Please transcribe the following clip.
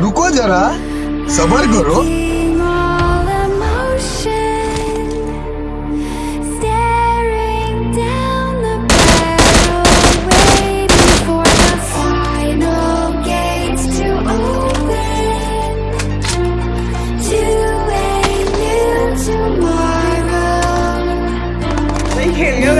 रुको जरा sabar guru. Here you go.